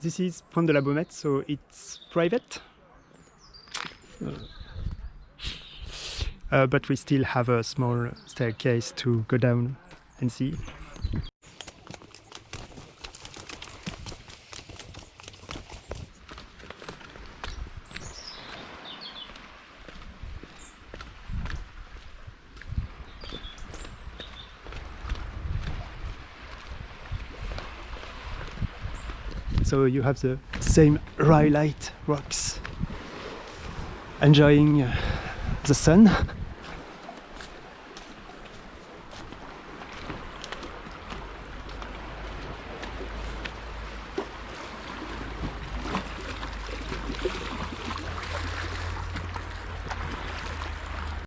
this is Pont de la Baumette, so it's private. Uh, but we still have a small staircase to go down and see. So you have the same rhyolite rocks enjoying uh, the sun